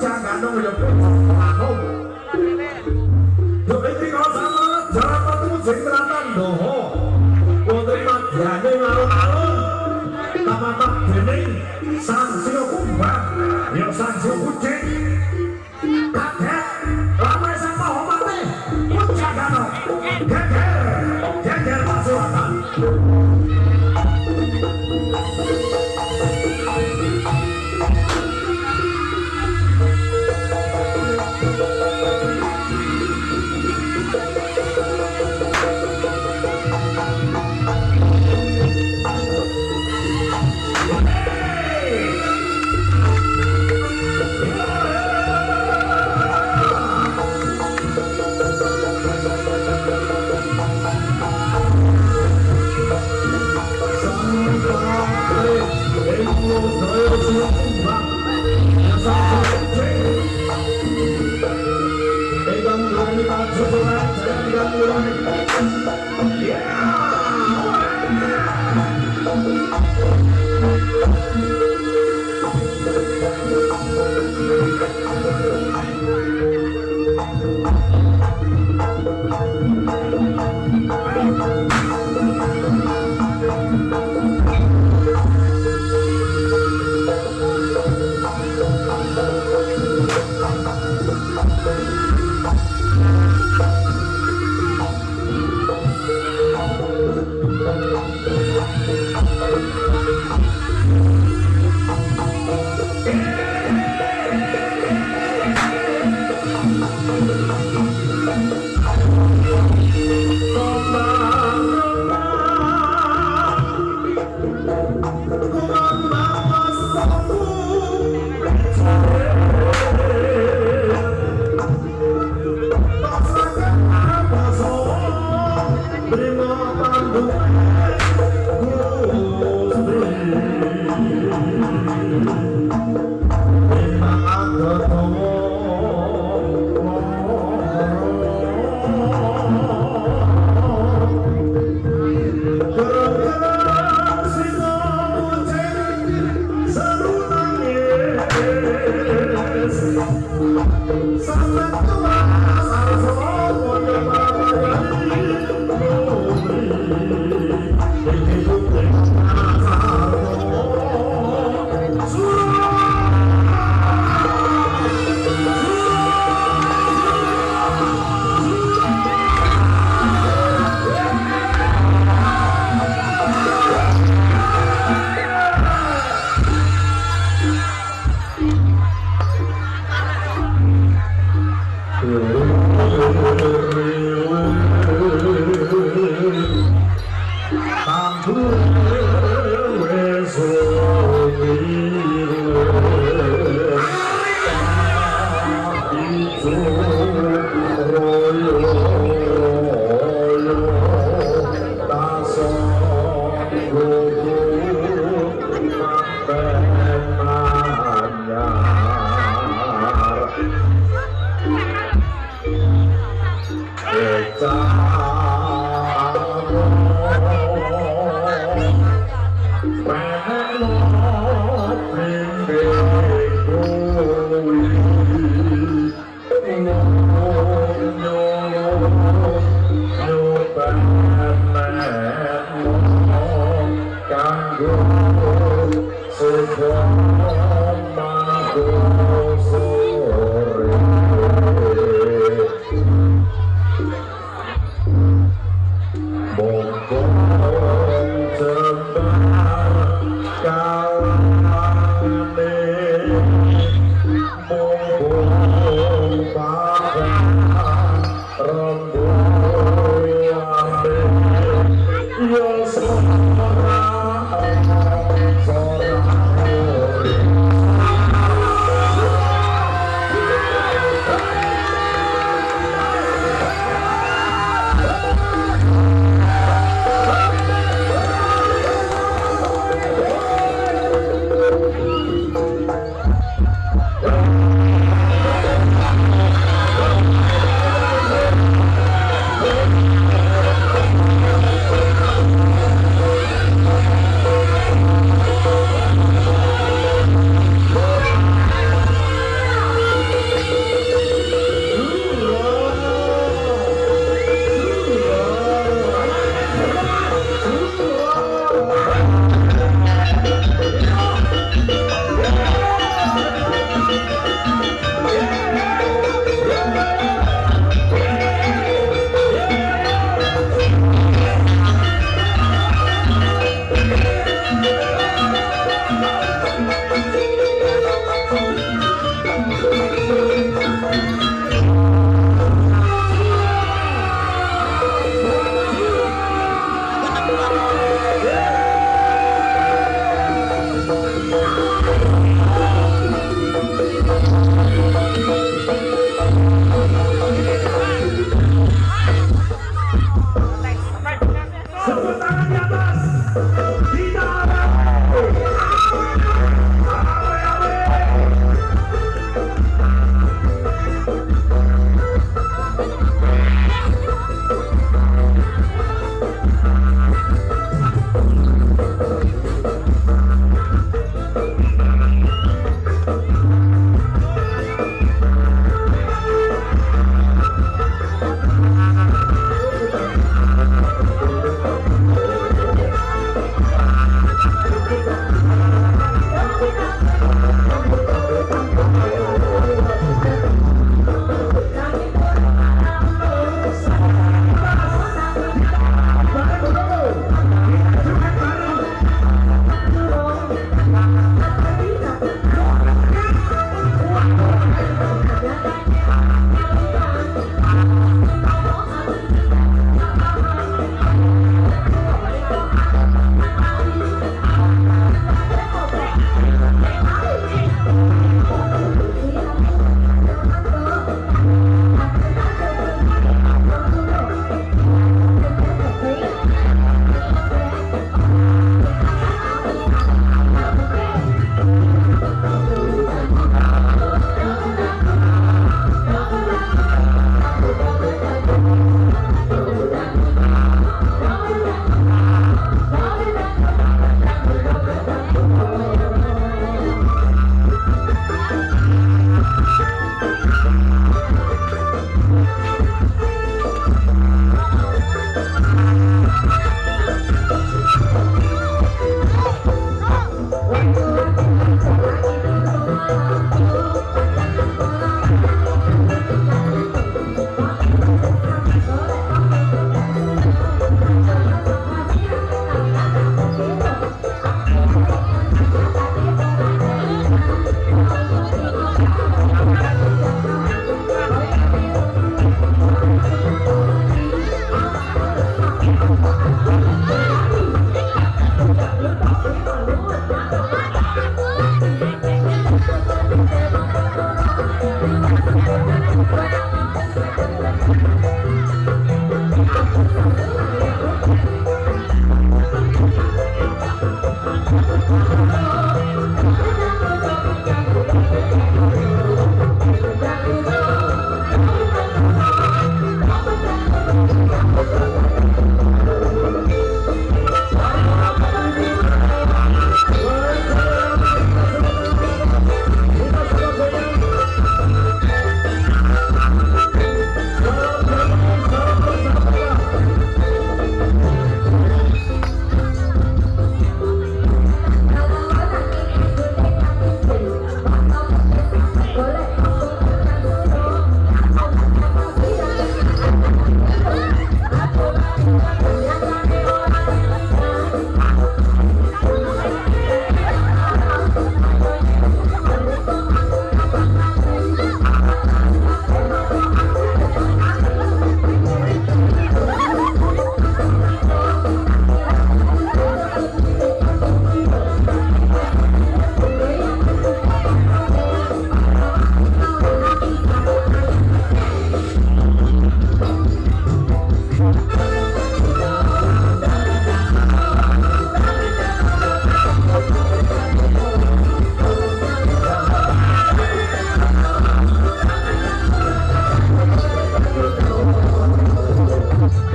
I know your place. Gracias. Absolutely.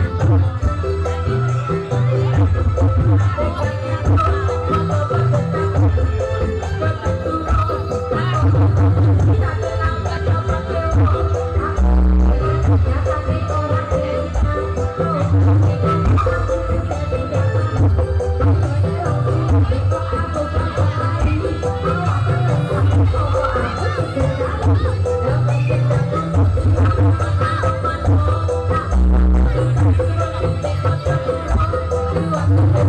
Thank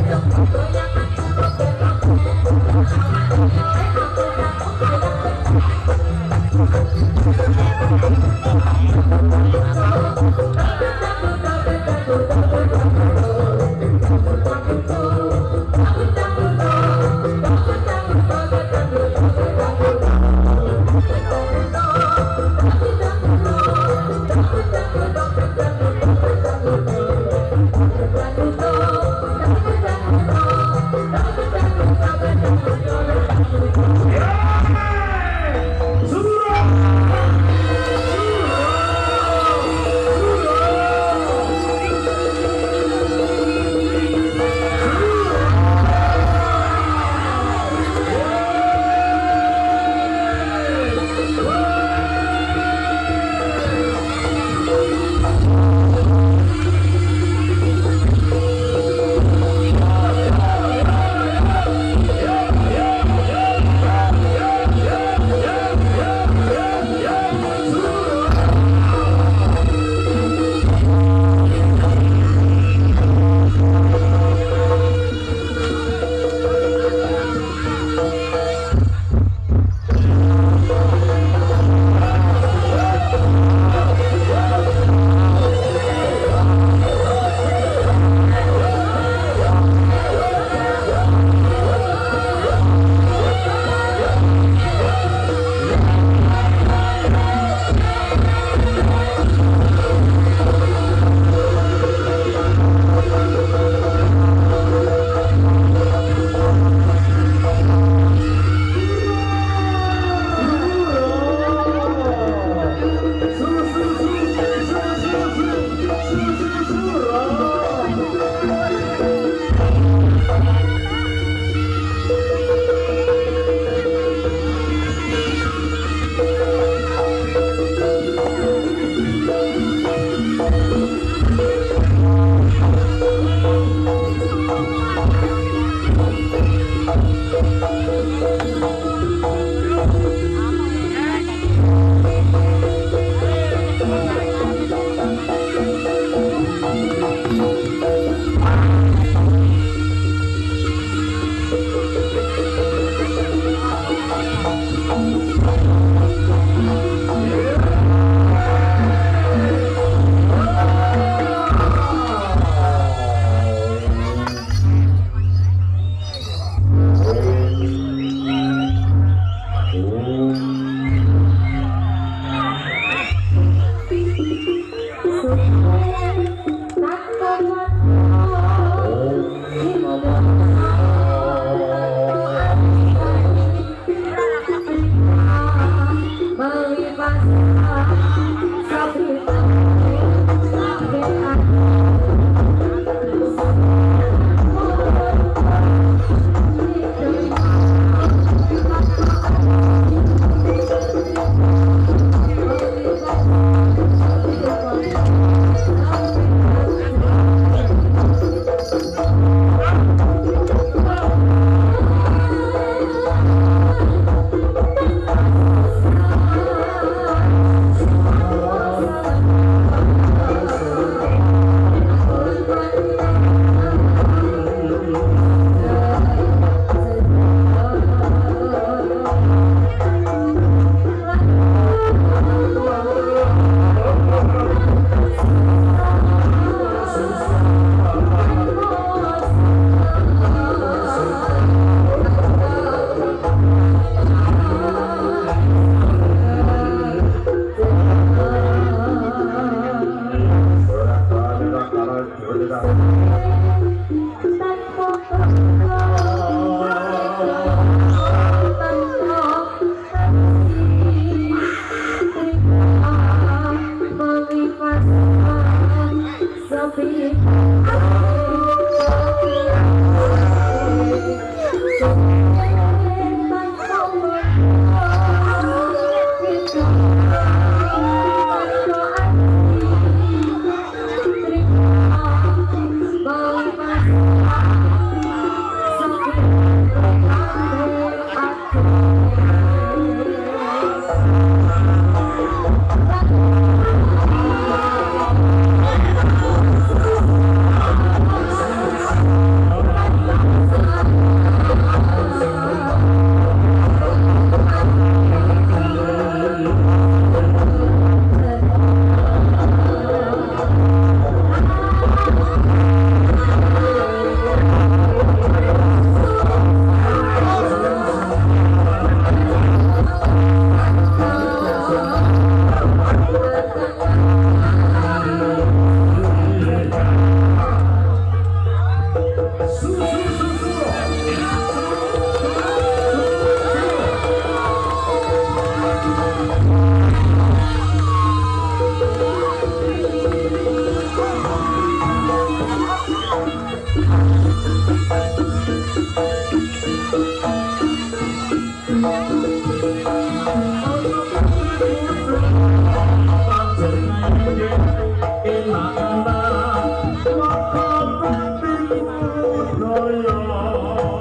you.